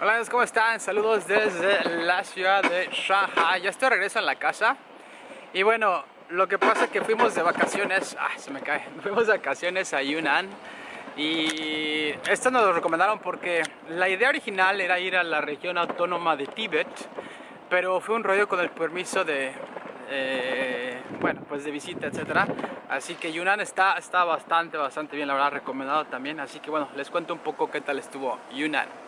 Hola, ¿cómo están? Saludos desde la ciudad de Shanghai. Ya estoy de regreso en la casa. Y bueno, lo que pasa es que fuimos de vacaciones. Ah, se me cae. Fuimos de vacaciones a Yunnan. Y esto nos lo recomendaron porque la idea original era ir a la región autónoma de Tíbet. Pero fue un rollo con el permiso de, eh, bueno, pues de visita, etcétera. Así que Yunnan está, está bastante, bastante bien, la verdad, recomendado también. Así que bueno, les cuento un poco qué tal estuvo Yunnan.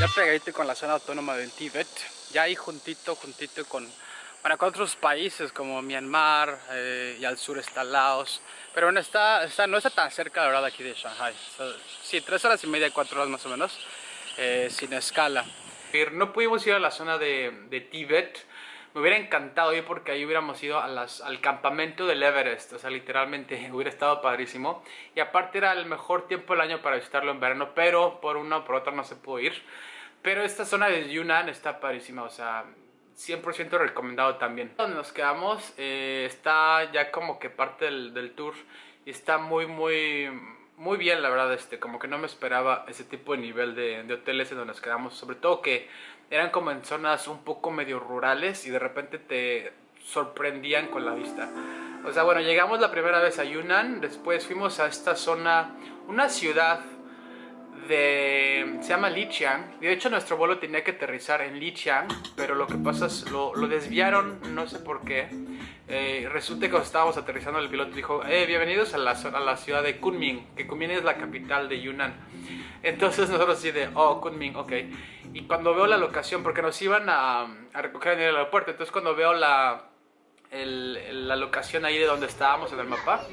Ya pegadito con la zona autónoma del Tíbet, ya ahí juntito, juntito con, bueno, con otros países como Myanmar eh, y al sur está Laos. Pero bueno, está, está, no está tan cerca la verdad aquí de Shanghai. sí, tres horas y media, cuatro horas más o menos, eh, sin escala. No pudimos ir a la zona de, de Tíbet, me hubiera encantado ir porque ahí hubiéramos ido a las, al campamento del Everest, o sea, literalmente hubiera estado padrísimo. Y aparte era el mejor tiempo del año para visitarlo en verano, pero por una o por otra no se pudo ir. Pero esta zona de Yunnan está padrísima, o sea, 100% recomendado también. Donde nos quedamos eh, está ya como que parte del, del tour y está muy, muy muy bien, la verdad, este, como que no me esperaba ese tipo de nivel de, de, hoteles en donde nos quedamos, sobre todo que eran como en zonas un poco medio rurales y de repente te sorprendían con la vista. O sea, bueno, llegamos la primera vez a Yunnan, después fuimos a esta zona, una ciudad de, se llama Lijiang, de hecho nuestro vuelo tenía que aterrizar en Lijiang, pero lo que pasa es, lo, lo desviaron, no sé por qué, eh, resulta que cuando estábamos aterrizando el piloto dijo, eh, bienvenidos a la, a la ciudad de Kunming, que Kunming es la capital de Yunnan. Entonces nosotros así de, oh, Kunming, ok. Y cuando veo la locación, porque nos iban a, a recoger en el aeropuerto, entonces cuando veo la, el, la locación ahí de donde estábamos en el mapa,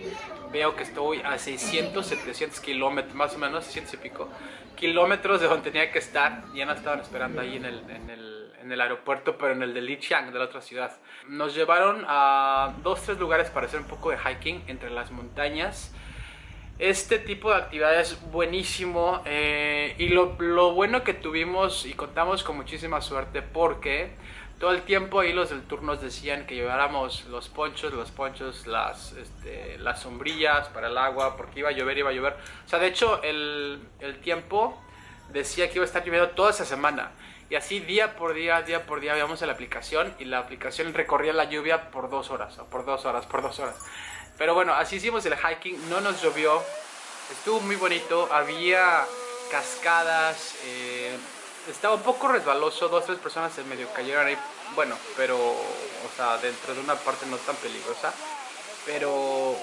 veo que estoy a 600, 700 kilómetros, más o menos, 600 y pico, kilómetros de donde tenía que estar. Ya no estaban esperando ahí en el, en el en el aeropuerto, pero en el de Lijiang, de la otra ciudad. Nos llevaron a dos, tres lugares para hacer un poco de hiking entre las montañas. Este tipo de actividad es buenísimo eh, y lo, lo, bueno que tuvimos y contamos con muchísima suerte porque todo el tiempo ahí los del tour nos decían que lleváramos los ponchos, los ponchos, las, este, las sombrillas para el agua porque iba a llover, iba a llover. O sea, de hecho el, el tiempo decía que iba a estar lloviendo toda esa semana. Y así día por día, día por día veíamos la aplicación y la aplicación recorría la lluvia por dos horas, o por dos horas, por dos horas. Pero bueno, así hicimos el hiking, no nos llovió, estuvo muy bonito, había cascadas, eh, estaba un poco resbaloso, dos, tres personas se medio cayeron ahí, bueno, pero, o sea, dentro de una parte no tan peligrosa, pero,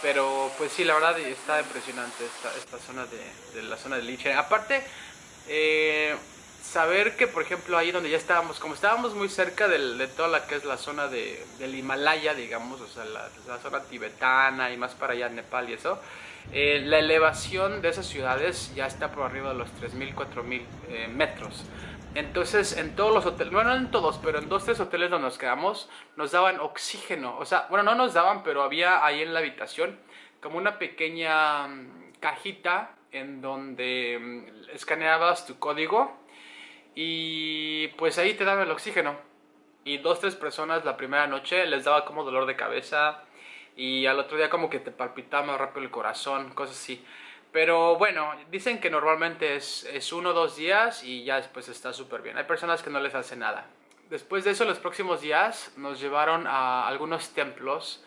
pero pues sí, la verdad está impresionante esta, esta zona de, de la zona de Liche. Aparte, eh, saber que, por ejemplo, ahí donde ya estábamos, como estábamos muy cerca del, de toda la que es la zona de, del Himalaya, digamos, o sea, la, la, zona tibetana y más para allá, Nepal y eso, eh, la elevación de esas ciudades ya está por arriba de los 3.000, 4.000 eh, metros. Entonces, en todos los hoteles, bueno, no en todos, pero en dos, tres hoteles donde nos quedamos, nos daban oxígeno. O sea, bueno, no nos daban, pero había ahí en la habitación como una pequeña mm, cajita en donde mm, escaneabas tu código y pues ahí te daba el oxígeno. Y dos, tres personas la primera noche les daba como dolor de cabeza. Y al otro día como que te palpitaba más rápido el corazón, cosas así. Pero bueno, dicen que normalmente es, es uno o dos días y ya después está súper bien. Hay personas que no les hace nada. Después de eso, los próximos días nos llevaron a algunos templos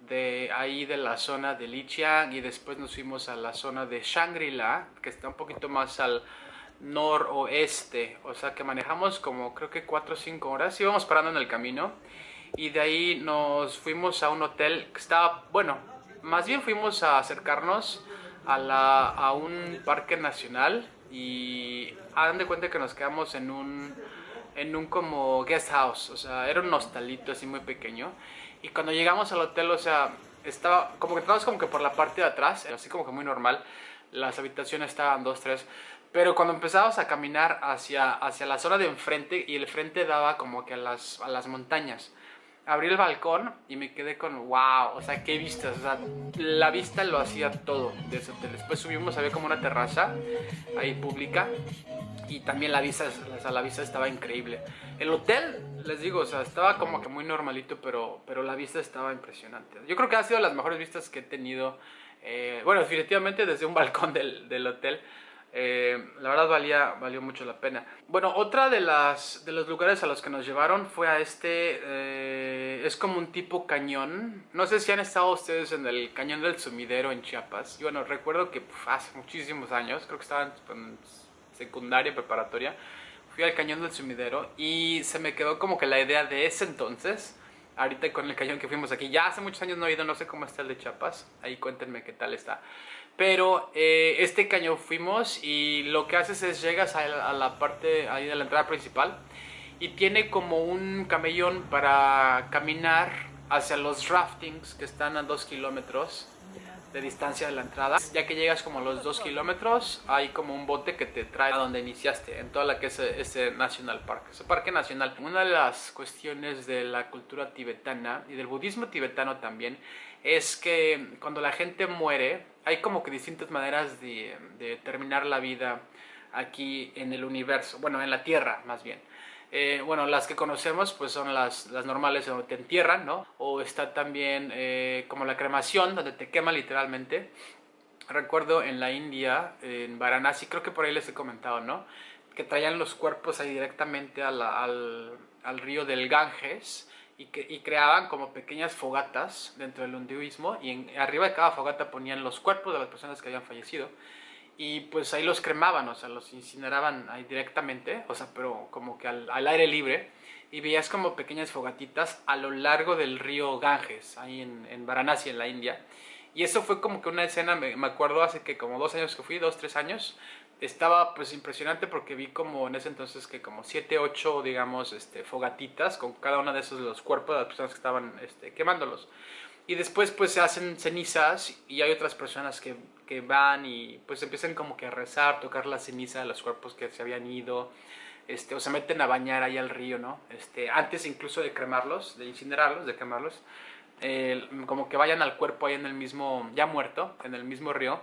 de ahí de la zona de Lijiang y después nos fuimos a la zona de Shangri-La, que está un poquito más al, noroeste, o sea que manejamos como creo que 4 o 5 horas, íbamos parando en el camino y de ahí nos fuimos a un hotel que estaba, bueno, más bien fuimos a acercarnos a, un parque nacional y hagan de cuenta que nos quedamos en un, en un como guest house, o sea, era un hostalito así muy pequeño. Y cuando llegamos al hotel, o sea, estaba como que estábamos como que por la parte de atrás, así como que muy normal, las habitaciones estaban dos, tres, pero cuando empezamos a caminar hacia, hacia la zona de enfrente y el frente daba como que a las, a las montañas, abrí el balcón y me quedé con wow, o sea, qué vistas, o sea, la vista lo hacía todo de ese hotel. Después subimos, había como una terraza ahí pública y también la vista, la vista estaba increíble. El hotel, les digo, o sea, estaba como que muy normalito, pero, pero la vista estaba impresionante. Yo creo que ha sido las mejores vistas que he tenido, eh, bueno, definitivamente desde un balcón del, del hotel. Eh, la verdad valía, valió mucho la pena. Bueno, otra de, las, de los lugares a los que nos llevaron fue a este, eh, es como un tipo cañón. No sé si han estado ustedes en el cañón del sumidero en Chiapas. Y bueno, recuerdo que hace muchísimos años, creo que estaba en secundaria, preparatoria, fui al cañón del sumidero y se me quedó como que la idea de ese entonces ahorita con el cañón que fuimos aquí. Ya hace muchos años no he ido, no sé cómo está el de Chiapas. Ahí cuéntenme qué tal está. Pero eh, este cañón fuimos y lo que haces es llegas a la, parte ahí de la entrada principal y tiene como un camellón para caminar hacia los raftings que están a dos kilómetros de distancia de la entrada. Ya que llegas como a los dos kilómetros, hay como un bote que te trae a donde iniciaste, en toda la que es ese National Park, ese parque nacional. Una de las cuestiones de la cultura tibetana y del budismo tibetano también es que cuando la gente muere, hay como que distintas maneras de, terminar la vida aquí en el universo, bueno, en la Tierra más bien. Eh, bueno, las que conocemos pues son las, las, normales donde te entierran, ¿no? O está también eh, como la cremación, donde te quema literalmente. Recuerdo en la India, en Varanasi, creo que por ahí les he comentado, ¿no? Que traían los cuerpos ahí directamente al, al, río del Ganges y, que, y creaban como pequeñas fogatas dentro del hinduismo y en, arriba de cada fogata ponían los cuerpos de las personas que habían fallecido y pues ahí los cremaban, o sea, los incineraban ahí directamente, o sea, pero como que al, aire libre, y veías como pequeñas fogatitas a lo largo del río Ganges, ahí en, en Varanasi, en la India. Y eso fue como que una escena, me, me, acuerdo hace que como dos años que fui, dos, tres años, estaba pues impresionante porque vi como en ese entonces que como siete, ocho, digamos, este, fogatitas con cada uno de esos los cuerpos de las personas que estaban este, quemándolos. Y después pues se hacen cenizas y hay otras personas que, que, van y pues empiezan como que a rezar, tocar la ceniza de los cuerpos que se habían ido, este, o se meten a bañar ahí al río, ¿no? Este, antes incluso de cremarlos, de incinerarlos, de quemarlos, como que vayan al cuerpo ahí en el mismo, ya muerto, en el mismo río,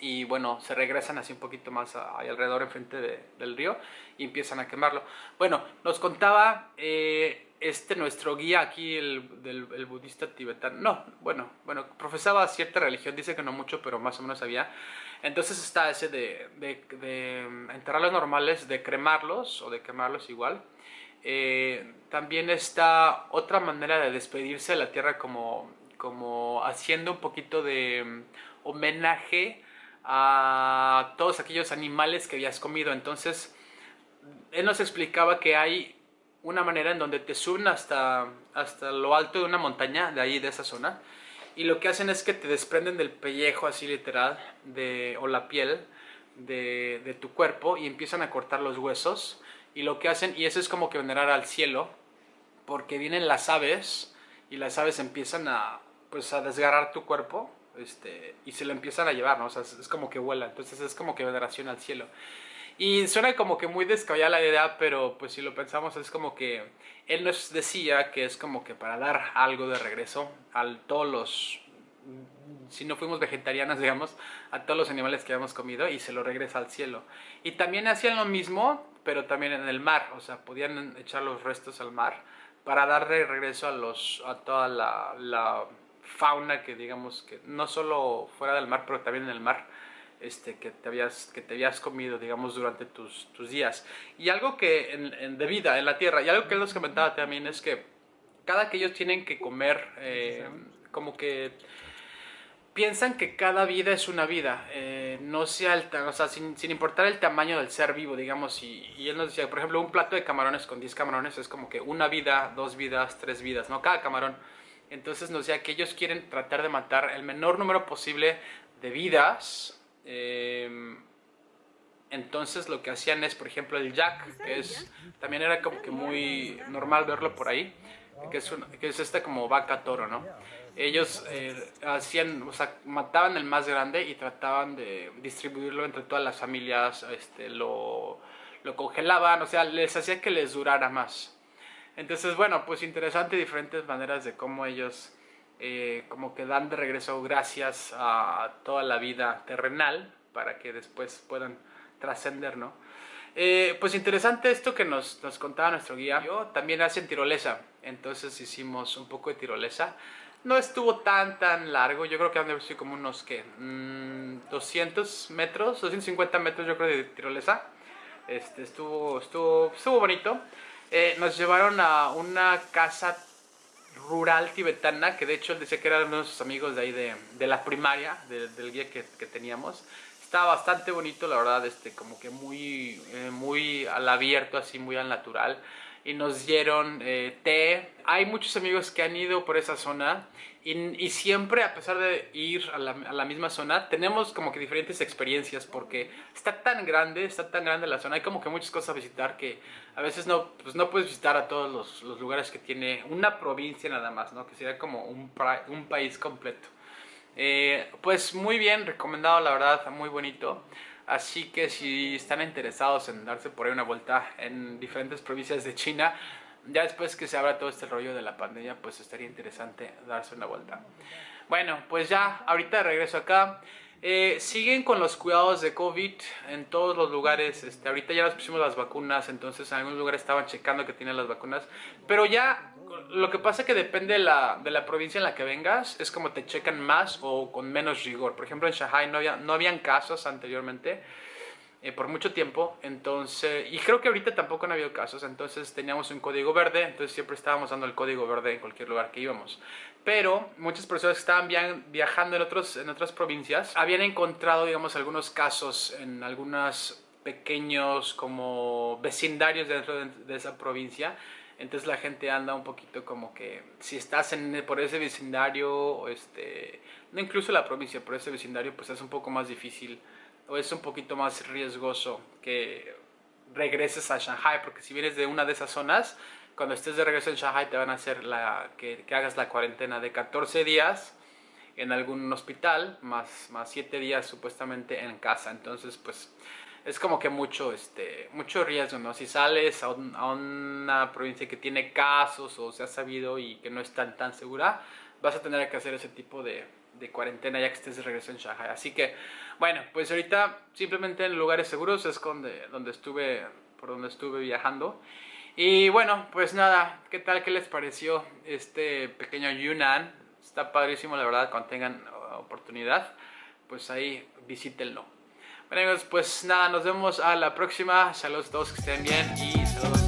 y bueno, se regresan así un poquito más ahí alrededor enfrente de, del río y empiezan a quemarlo. Bueno, nos contaba... Eh, este nuestro guía aquí, el, del, el budista tibetano, no, bueno, bueno, profesaba cierta religión, dice que no mucho, pero más o menos sabía. Entonces está ese de, de, de enterrarlos normales, de cremarlos o de quemarlos igual. Eh, también está otra manera de despedirse de la tierra como, como haciendo un poquito de mm, homenaje a todos aquellos animales que habías comido. Entonces, él nos explicaba que hay una manera en donde te suben hasta, hasta lo alto de una montaña, de ahí, de esa zona, y lo que hacen es que te desprenden del pellejo, así literal, de, o la piel de, de tu cuerpo, y empiezan a cortar los huesos, y lo que hacen, y eso es como que venerar al cielo, porque vienen las aves, y las aves empiezan a, pues, a desgarrar tu cuerpo, este, y se lo empiezan a llevar, ¿no? Es como que vuela, entonces es como que veneración al cielo. Y suena como que muy descabellada la idea, pero pues si lo pensamos es como que él nos decía que es como que para dar algo de regreso a todos los, si no fuimos vegetarianas, digamos, a todos los animales que habíamos comido y se lo regresa al cielo. Y también hacían lo mismo, pero también en el mar, o sea, podían echar los restos al mar para darle regreso a, los, a toda la, la fauna que digamos que no solo fuera del mar, pero también en el mar este, que, te habías, que te habías comido, digamos, durante tus, tus días. Y algo que, en, de vida, en la tierra, y algo que él nos comentaba también es que cada que ellos tienen que comer, eh, como que piensan que cada vida es una vida, eh, no sea el, o sea, sin, sin, importar el tamaño del ser vivo, digamos, y, y, él nos decía, por ejemplo, un plato de camarones con 10 camarones es como que una vida, dos vidas, tres vidas, ¿no? Cada camarón. Entonces nos decía que ellos quieren tratar de matar el menor número posible de vidas Em, entonces lo que hacían es, por ejemplo, el jack, que es, también era como que muy normal verlo por ahí, que es, que es esta como vaca toro, ¿no? Ellos eh, hacían, o sea, mataban el más grande y trataban de distribuirlo entre todas las familias, este, lo, lo congelaban, o sea, les hacía que les durara más. Entonces, bueno, pues interesante diferentes maneras de cómo ellos eh, como que dan de regreso gracias a toda la vida terrenal para que después puedan trascender, ¿no? Eh, pues interesante esto que nos, nos contaba nuestro guía. Yo también hacen tirolesa, entonces hicimos un poco de tirolesa. No estuvo tan tan largo, yo creo que han de sido como unos 200 mm, metros, 250 metros yo creo de tirolesa. Este, estuvo, estuvo, estuvo bonito. Eh, nos llevaron a una casa rural tibetana, que de hecho él decía que eran nuestros amigos de ahí de, de la primaria, del guía que, teníamos. Está bastante bonito, la verdad, este, como que muy, eh, muy al abierto, así muy al natural. Y nos dieron eh, té. Hay muchos amigos que han ido por esa zona y, siempre, a pesar de ir a la, a la, misma zona, tenemos como que diferentes experiencias porque está tan grande, está tan grande la zona, hay como que muchas cosas a visitar que a veces no, pues no puedes visitar a todos los, los lugares que tiene una provincia nada más, ¿no? Que sería como un, un país completo. Eh, pues muy bien, recomendado la verdad, muy bonito. Así que si están interesados en darse por ahí una vuelta en diferentes provincias de China, ya después que se abra todo este rollo de la pandemia, pues estaría interesante darse una vuelta. Bueno, pues ya, ahorita regreso acá. Eh, siguen con los cuidados de COVID en todos los lugares. Este, ahorita ya nos pusimos las vacunas, entonces en algunos lugares estaban checando que tienen las vacunas. Pero ya lo que pasa es que depende de la, de la, provincia en la que vengas, es como te checan más o con menos rigor. Por ejemplo, en Shanghai no, había, no habían casos anteriormente eh, por mucho tiempo, entonces, y creo que ahorita tampoco han habido casos, entonces teníamos un código verde, entonces siempre estábamos dando el código verde en cualquier lugar que íbamos. Pero muchas personas que estaban viajando en, otros, en otras provincias habían encontrado, digamos, algunos casos en algunos pequeños como vecindarios dentro de, de esa provincia entonces la gente anda un poquito como que si estás en, por ese vecindario, este, no incluso la provincia, por ese vecindario, pues es un poco más difícil o es un poquito más riesgoso que regreses a Shanghai, porque si vienes de una de esas zonas, cuando estés de regreso en Shanghai te van a hacer la, que, que hagas la cuarentena de 14 días en algún hospital, más, más 7 días supuestamente en casa. Entonces, pues es como que mucho, este, riesgo, ¿no? Si sales a, una provincia que tiene casos o se ha sabido y que no es tan, tan segura, vas a tener que hacer ese tipo de, de cuarentena ya que estés de regreso en Shanghai. Así que, bueno, pues ahorita simplemente en lugares seguros es donde, donde estuve, por donde estuve viajando. Y bueno, pues nada, ¿qué tal? ¿Qué les pareció este pequeño Yunnan? Está padrísimo, la verdad, cuando tengan oportunidad, pues ahí visítenlo. Bueno pues nada, nos vemos a la próxima. Saludos a todos, que estén bien y saludos